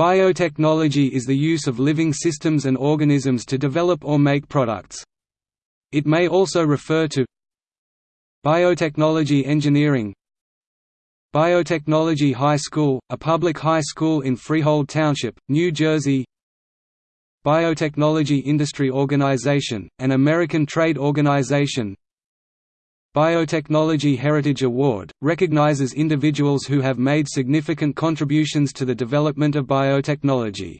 Biotechnology is the use of living systems and organisms to develop or make products. It may also refer to Biotechnology engineering Biotechnology High School, a public high school in Freehold Township, New Jersey Biotechnology Industry Organization, an American trade organization Biotechnology Heritage Award, recognizes individuals who have made significant contributions to the development of biotechnology.